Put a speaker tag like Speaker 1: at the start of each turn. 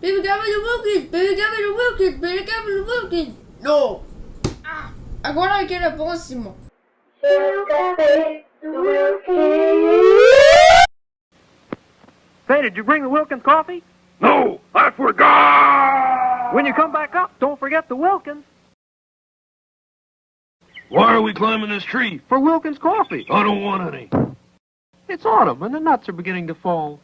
Speaker 1: Baby, get me the Wilkins! Baby, get me the Wilkins! Baby, get me the Wilkins! No! Ah, to get a próximo.
Speaker 2: Say, did you bring the Wilkins coffee?
Speaker 3: No, I forgot!
Speaker 2: When you come back up, don't forget the Wilkins.
Speaker 3: Why are we climbing this tree?
Speaker 2: For Wilkins coffee.
Speaker 3: I don't want any.
Speaker 2: It's autumn and the nuts are beginning to fall.